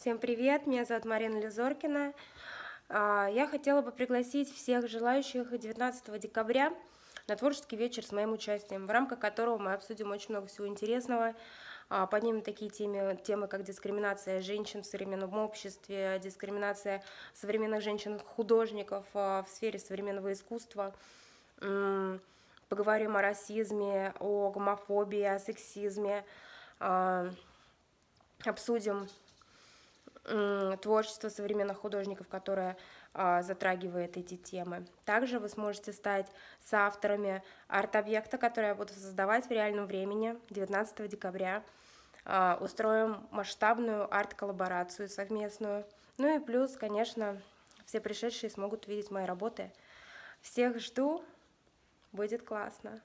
Всем привет, меня зовут Марина Лизоркина. А, я хотела бы пригласить всех желающих 19 декабря на творческий вечер с моим участием, в рамках которого мы обсудим очень много всего интересного, а, поднимем такие темы, темы, как дискриминация женщин в современном обществе, дискриминация современных женщин-художников а, в сфере современного искусства, поговорим о расизме, о гомофобии, о сексизме, обсудим творчество современных художников, которое а, затрагивает эти темы. Также вы сможете стать соавторами арт-объекта, который я буду создавать в реальном времени 19 декабря. А, устроим масштабную арт-коллаборацию совместную. Ну и плюс, конечно, все пришедшие смогут увидеть мои работы. Всех жду, будет классно.